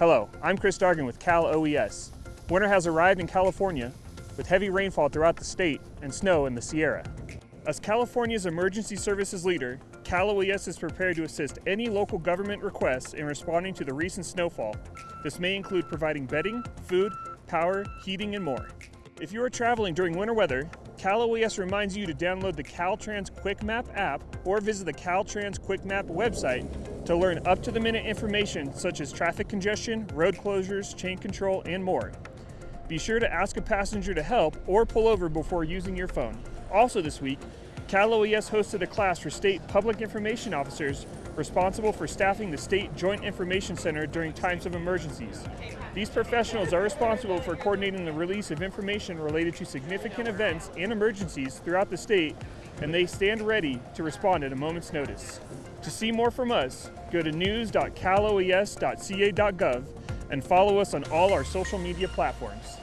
Hello, I'm Chris Dargan with Cal OES. Winter has arrived in California with heavy rainfall throughout the state and snow in the Sierra. As California's emergency services leader, Cal OES is prepared to assist any local government requests in responding to the recent snowfall. This may include providing bedding, food, power, heating, and more. If you are traveling during winter weather, Cal OES reminds you to download the Caltrans Quick Map app or visit the Caltrans Quick Map website to learn up-to-the-minute information such as traffic congestion, road closures, chain control, and more. Be sure to ask a passenger to help or pull over before using your phone. Also this week, Cal OES hosted a class for state public information officers responsible for staffing the State Joint Information Center during times of emergencies. These professionals are responsible for coordinating the release of information related to significant events and emergencies throughout the state, and they stand ready to respond at a moment's notice. To see more from us, go to news.caloes.ca.gov and follow us on all our social media platforms.